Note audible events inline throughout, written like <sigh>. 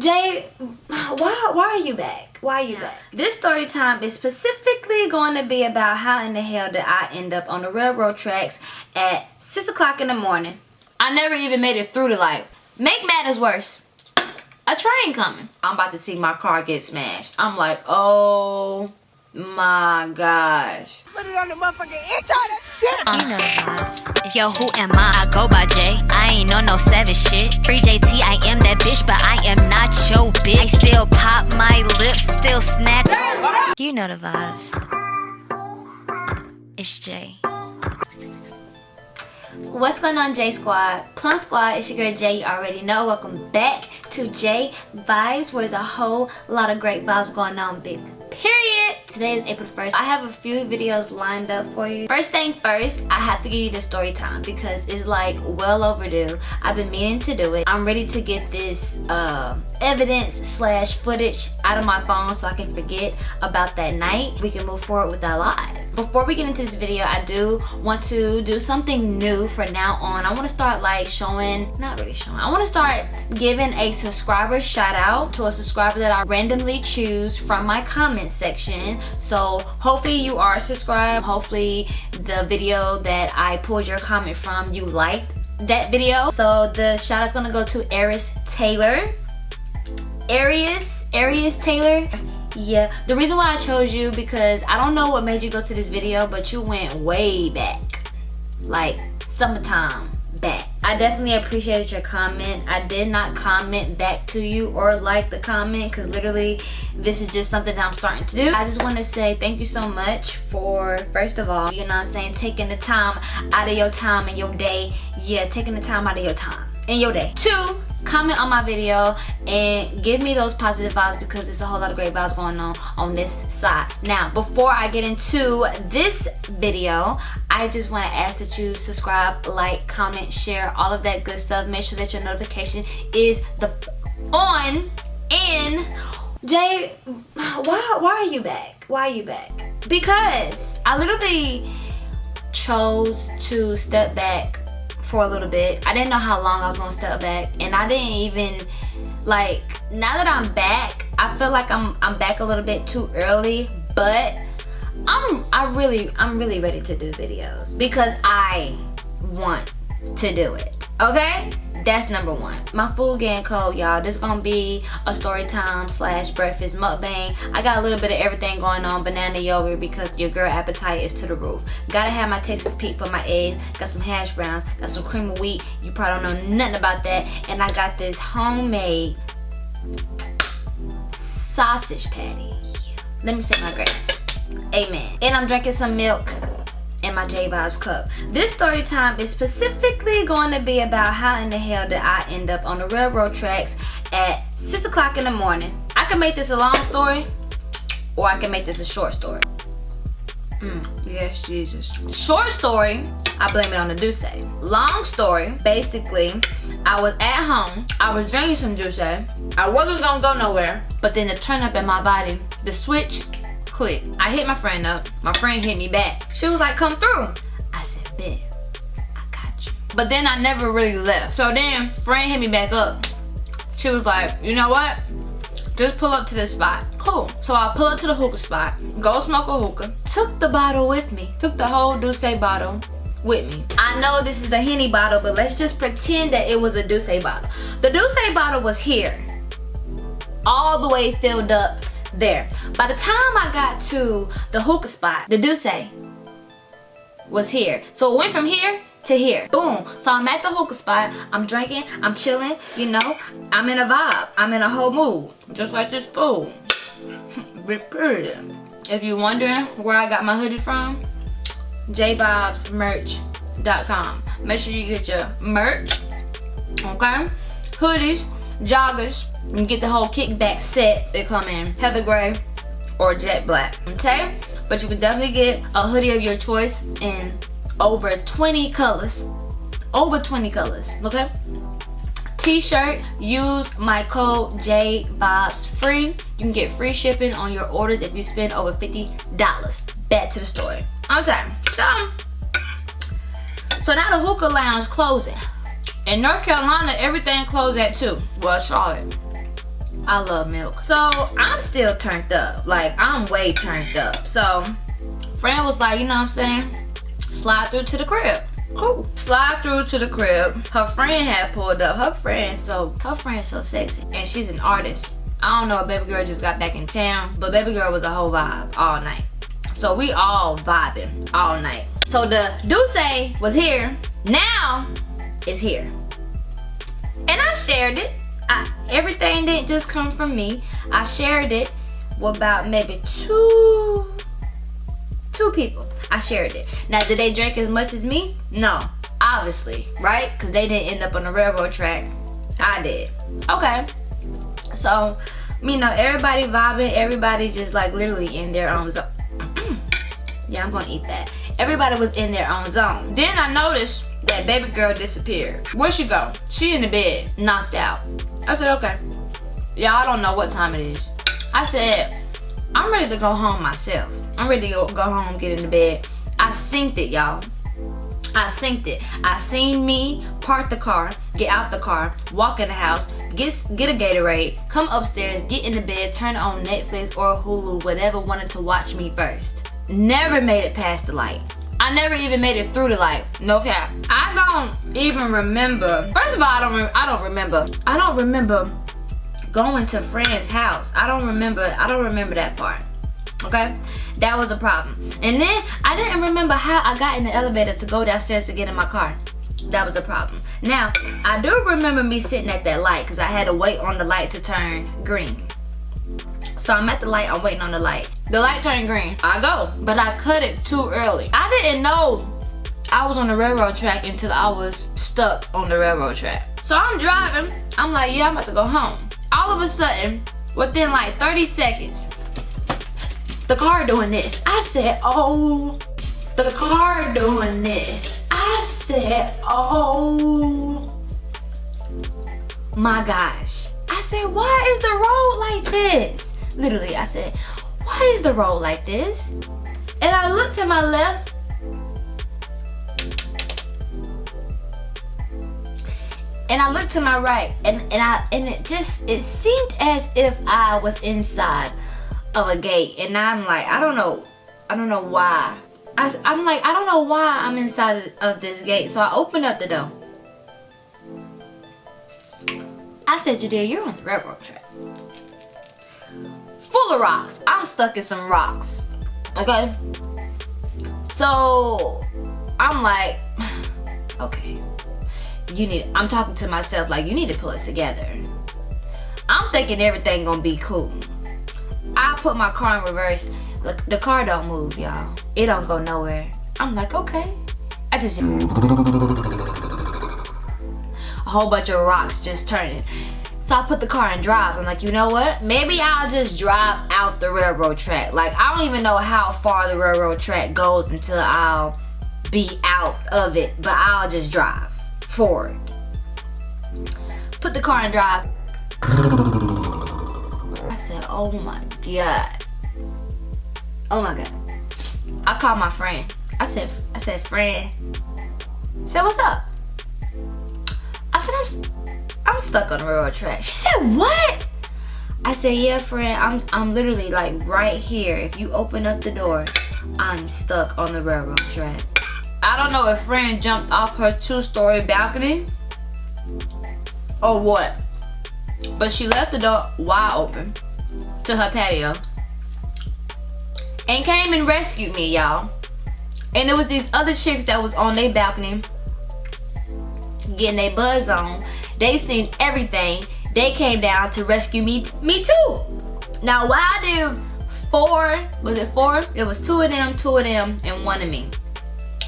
Jay, why why are you back? Why are you back? This story time is specifically going to be about how in the hell did I end up on the railroad tracks at 6 o'clock in the morning. I never even made it through the light. Make matters worse. A train coming. I'm about to see my car get smashed. I'm like, oh my gosh. Put it on the motherfucking intro, that shit. You know the vibes. Yo, who am I? I go by J. I ain't on no savage shit. Free JT, I am that bitch, but I am not your bitch. I still pop my lips, still snack. You know the vibes. It's Jay. What's going on J Squad? Plum Squad, it's your girl Jay, you already know. Welcome back to J Vibes where there's a whole lot of great vibes going on, big period. Today is april 1st i have a few videos lined up for you. First thing first i have to give you the story time because it's like well overdue. I've been meaning to do it. I'm ready to get this uh, evidence slash footage out of my phone so i can forget about that night. We can move forward with our lives before we get into this video i do want to do something new for now on. I want to start like showing not really showing i want to start giving a subscriber shout out to a subscriber that i randomly choose from my comment section. So hopefully you are subscribed. Hopefully the video that i pulled your comment from you liked that video. So the shout out's gonna go to Aris Taylor. Arius Arius Taylor yeah the reason why i chose you because i don't know what made you go to this video but you went way back. Like summertime back. I definitely appreciated your comment. I did not comment back to you or like the comment because literally this is just something that i'm starting to do. I just want to say thank you so much for first of all you know what i'm saying taking the time out of your time and your day. Yeah taking the time out of your time in your day. Two comment on my video and give me those positive vibes because there's a whole lot of great vibes going on on this side. Now before i get into this video i just want to ask that you subscribe like comment share all of that good stuff. Make sure that your notification is the on. And jay why why are you back? Why are you back? Because i literally chose to step back for a little bit. I didn't know how long I was gonna step back and I didn't even like now that I'm back, I feel like I'm I'm back a little bit too early, but I'm I really I'm really ready to do videos because I want to do it. Okay? That's number one. My food getting cold y'all. This gonna be a story time slash breakfast mukbang. I got a little bit of everything going on banana yogurt because your girl appetite is to the roof. Gotta have my texas pete for my eggs. Got some hash browns. Got some cream of wheat. You probably don't know nothing about that. And i got this homemade sausage patty. Let me say my grace. Amen. And i'm drinking some milk in my J Vibes cup. This story time is specifically going to be about how in the hell did I end up on the railroad tracks at 6 o'clock in the morning. I can make this a long story or I can make this a short story. Mm, yes, Jesus. Short story, I blame it on the D'usse. Long story, basically, I was at home, I was drinking some D'usse, I wasn't gonna go nowhere, but then the turn up in my body, the switch click. I hit my friend up. My friend hit me back. She was like, come through. I said, bet. I got you. But then I never really left. So then, friend hit me back up. She was like, you know what? Just pull up to this spot. Cool. So I pull up to the hookah spot, go smoke a hookah, took the bottle with me, took the whole D'usse bottle with me. I know this is a Henny bottle, but let's just pretend that it was a D'usse bottle. The D'usse bottle was here, all the way filled up there. By the time I got to the hookah spot, the D'usse was here. So it went from here to here. Boom. So I'm at the hookah spot. I'm drinking. I'm chilling. You know, I'm in a vibe. I'm in a whole mood. Just like this food. <laughs> if you're wondering where I got my hoodie from, jbobsmerch.com. Make sure you get your merch. Okay? Hoodies, joggers, and get the whole kickback set they come in. Heather gray or jet black okay? But you can definitely get a hoodie of your choice in over 20 colors. Over 20 colors okay? T-shirts use my code j. Vibes free. You can get free shipping on your orders if you spend over 50 dollars. Back to the story. Okay so so now the hookah lounge closing. In north carolina everything closed at 2 well charlotte I love milk. So I'm still turned up. Like I'm way turned up. So friend was like, you know what I'm saying? Slide through to the crib. Cool. Slide through to the crib. Her friend had pulled up. Her friend, so her friend so sexy. And she's an artist. I don't know if baby girl just got back in town, but baby girl was a whole vibe all night. So we all vibing all night. So the D'usse was here. Now it's here. And I shared it. I, everything didn't just come from me. I shared it with about maybe two, two people. I shared it. Now, did they drink as much as me? No, obviously, right? Because they didn't end up on the railroad track. I did. Okay. So, you know, everybody vibing, everybody just like literally in their own zone. <clears throat> yeah, I'm gonna eat that. Everybody was in their own zone. Then I noticed that baby girl disappeared. Where'd she go? She in the bed, knocked out. I said, okay. Y'all don't know what time it is. I said, I'm ready to go home myself. I'm ready to go, go home, get in the bed. I synced it, y'all. I synced it. I seen me park the car, get out the car, walk in the house, get get a Gatorade, come upstairs, get in the bed, turn on Netflix or Hulu, whatever wanted to watch me first. Never made it past the light. I never even made it through the light. No cap. I don't even remember. First of all, I don't. I don't remember. I don't remember going to friend's house. I don't remember. I don't remember that part. Okay, that was a problem. And then I didn't remember how I got in the elevator to go downstairs to get in my car. That was a problem. Now, I do remember me sitting at that light because I had to wait on the light to turn green. So I'm at the light, I'm waiting on the light. The light turned green, I go, but I cut it too early. I didn't know I was on the railroad track until I was stuck on the railroad track. So I'm driving, I'm like, yeah, I'm about to go home. All of a sudden, within like 30 seconds, the car doing this. I said, oh, the car doing this. I said, oh my gosh. I said, why is the road like this? Literally, I said, is the road like this? And I looked to my left. And I looked to my right. And, and I and it just it seemed as if I was inside of a gate. And I'm like I don't know I don't know why. I, I'm like I don't know why I'm inside of this gate. So I opened up the door. I said Jadea you're on the railroad track full of rocks. I'm stuck in some rocks. Okay? So I'm like, <sighs> okay. You need I'm talking to myself like you need to pull it together. I'm thinking everything gonna be cool. I put my car in reverse. Look, the car don't move, y'all. It don't go nowhere. I'm like, okay. I just a whole bunch of rocks just turning. So I put the car in drive. I'm like, you know what? Maybe I'll just drive out the railroad track. Like, I don't even know how far the railroad track goes until I'll be out of it. But I'll just drive forward. Put the car in drive. I said, oh my God. Oh my God. I called my friend. I said, I said, friend. I said, what's up? I said, I'm I'm stuck on the railroad track. She said, what? I said, yeah, friend, I'm, I'm literally like right here. If you open up the door, I'm stuck on the railroad track. I don't know if friend jumped off her two-story balcony or what. But she left the door wide open to her patio and came and rescued me, y'all. And it was these other chicks that was on their balcony getting their buzz on they seen everything. They came down to rescue me, me too. Now why did four, was it four? It was two of them, two of them, and one of me.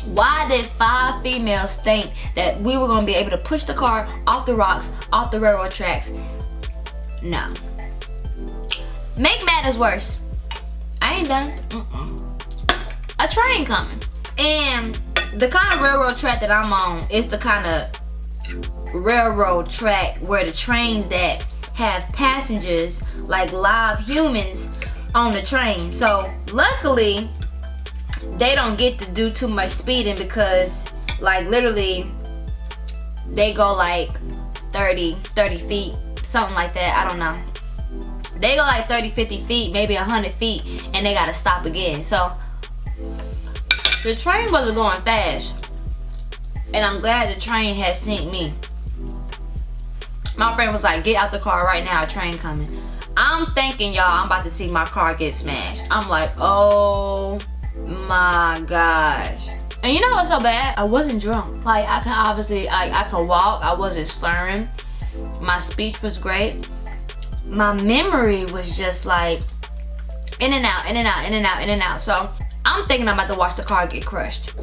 Why did five females think that we were gonna be able to push the car off the rocks, off the railroad tracks? No. Make matters worse. I ain't done. Mm -mm. A train coming. And the kind of railroad track that I'm on is the kind of railroad track where the trains that have passengers like live humans on the train. So luckily they don't get to do too much speeding because like literally they go like 30 30 feet something like that I don't know. They go like 30 50 feet maybe 100 feet and they gotta stop again. So the train wasn't going fast and i'm glad the train had seen me my friend was like get out the car right now a train coming. I'm thinking y'all i'm about to see my car get smashed. I'm like oh my gosh. And you know what's so bad? I wasn't drunk. Like i can obviously like i could walk. I wasn't slurring. My speech was great. My memory was just like in and out, in and out, in and out, in and out. So I'm thinking I'm about to watch the car get crushed.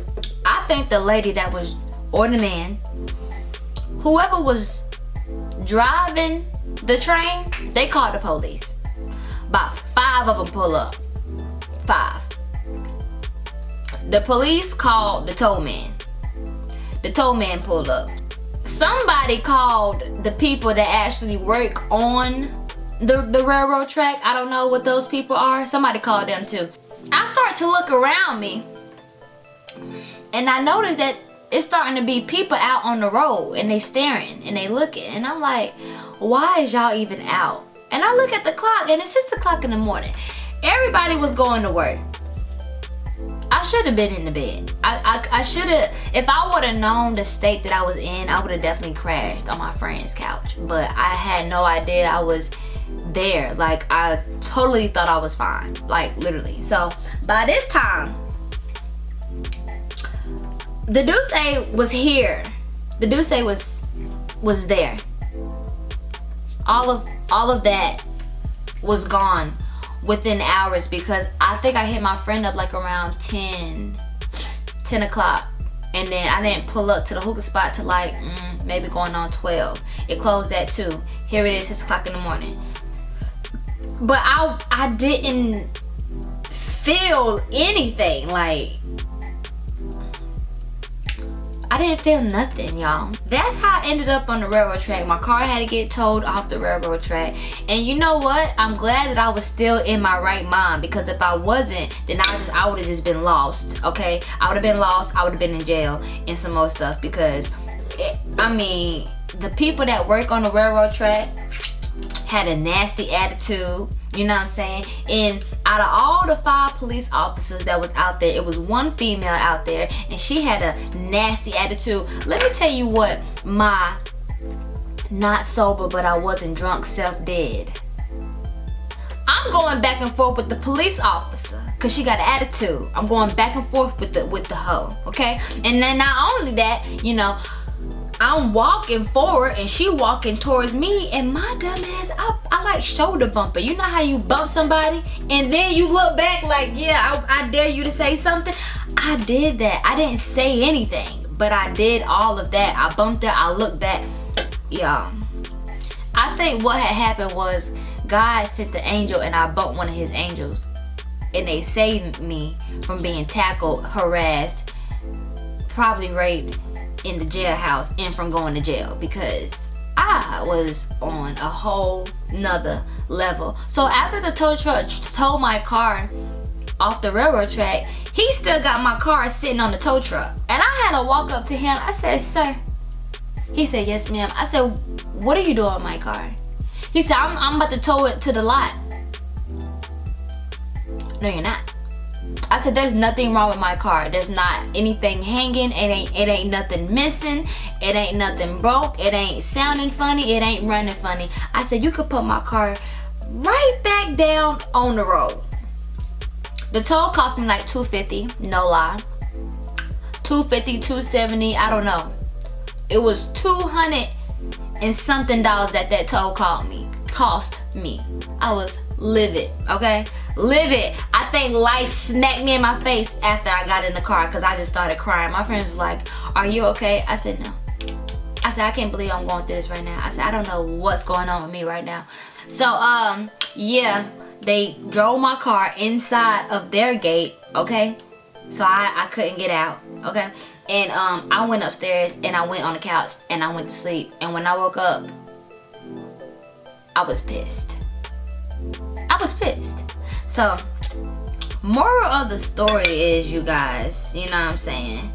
I think the lady that was, or the man, whoever was driving the train, they called the police. About five of them pull up. Five. The police called the tow man. The tow man pulled up. Somebody called the people that actually work on the, the railroad track. I don't know what those people are. Somebody called them too. I start to look around me and I notice that it's starting to be people out on the road and they staring and they looking and I'm like, why is y'all even out? And I look at the clock and it's 6 o'clock in the morning. Everybody was going to work. I should have been in the bed. I, I, I should have, if I would have known the state that I was in, I would have definitely crashed on my friend's couch. But I had no idea I was there like i totally thought i was fine like literally so by this time the D'usse was here. The D'usse was was there. All of all of that was gone within hours because i think i hit my friend up like around 10 10 o'clock. And then i didn't pull up to the hookah spot to like mm, maybe going on 12 it closed at 2 here it is 6 o'clock in the morning. But I I didn't feel anything like I didn't feel nothing, y'all. That's how I ended up on the railroad track. My car had to get towed off the railroad track. And you know what? I'm glad that I was still in my right mind because if I wasn't, then I just I would have just been lost, okay? I would have been lost. I would have been in jail and some more stuff because, it, I mean, the people that work on the railroad track, had a nasty attitude you know what i'm saying? And out of all the five police officers that was out there it was one female out there and she had a nasty attitude. Let me tell you what my not sober but i wasn't drunk self did. I'm going back and forth with the police officer because she got an attitude. I'm going back and forth with the with the hoe okay? And then not only that you know I'm walking forward and she walking towards me and my dumb ass, I, I like shoulder bumper. You know how you bump somebody and then you look back like, yeah, I, I dare you to say something. I did that. I didn't say anything, but I did all of that. I bumped her, I looked back. Yeah. I think what had happened was God sent the angel and I bumped one of his angels and they saved me from being tackled, harassed, probably raped, in the jailhouse and from going to jail because I was on a whole nother level. So after the tow truck towed my car off the railroad track, he still got my car sitting on the tow truck. And I had to walk up to him. I said, sir. He said, yes ma'am. I said, what are you doing with my car? He said, I'm, I'm about to tow it to the lot. No, you're not. I said there's nothing wrong with my car. There's not anything hanging. It ain't it ain't nothing missing. It ain't nothing broke. It ain't sounding funny. It ain't running funny. I said you could put my car right back down on the road. The toll cost me like 250, no lie. 250, 270, I don't know. It was 200 and something dollars that that toll called me cost me. I was livid, okay? Live it. I think life smacked me in my face after I got in the car because I just started crying. My friends like, are you okay? I said, no. I said, I can't believe I'm going through this right now. I said, I don't know what's going on with me right now. So, um, yeah, they drove my car inside of their gate, okay? So I, I couldn't get out, okay? And um, I went upstairs and I went on the couch and I went to sleep. And when I woke up, I was pissed. Was pissed. So, moral of the story is, you guys, you know what I'm saying?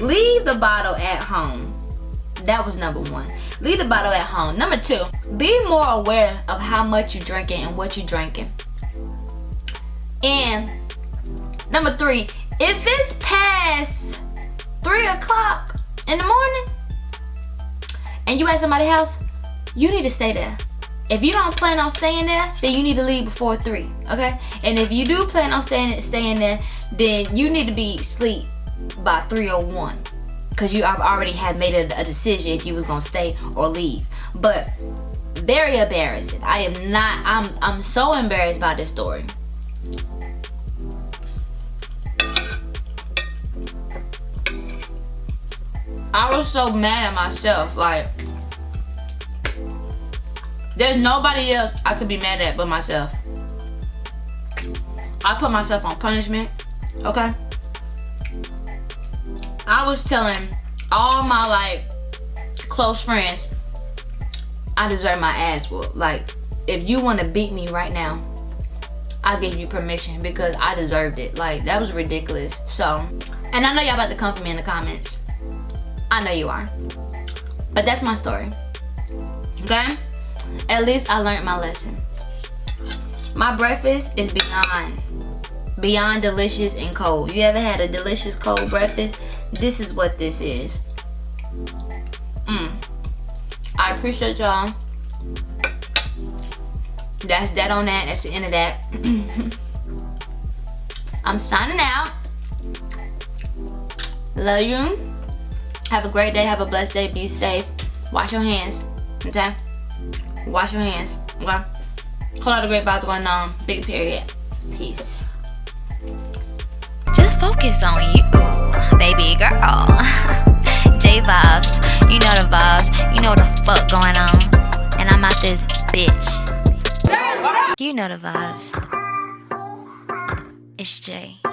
Leave the bottle at home. That was number one. Leave the bottle at home. Number two, be more aware of how much you're drinking and what you're drinking. And number three, if it's past three o'clock in the morning and you at somebody's house, you need to stay there. If you don't plan on staying there, then you need to leave before three, okay? And if you do plan on staying staying there, then you need to be asleep by 301 because you already had made a, a decision if you was gonna stay or leave. But very embarrassing. I am not. I'm. I'm so embarrassed by this story. I was so mad at myself. Like, there's nobody else I could be mad at but myself. I put myself on punishment, okay? I was telling all my like close friends I deserve my ass whooped. Like, if you want to beat me right now, I give you permission because I deserved it. Like, that was ridiculous. So, and I know y'all about to come for me in the comments. I know you are. But that's my story. Okay? At least I learned my lesson. My breakfast is beyond, beyond delicious and cold. You ever had a delicious cold breakfast? This is what this is. Mmm. I appreciate y'all. That's that on that. That's the end of that. <clears throat> I'm signing out. Love you. Have a great day. Have a blessed day. Be safe. Wash your hands. Okay? Wash your hands. Okay? Whole lot of great vibes going on. Big period. Peace. Just focus on you, baby girl. <laughs> J vibes. You know the vibes. You know what the fuck going on. And I'm out this bitch. You know the vibes. It's Jay.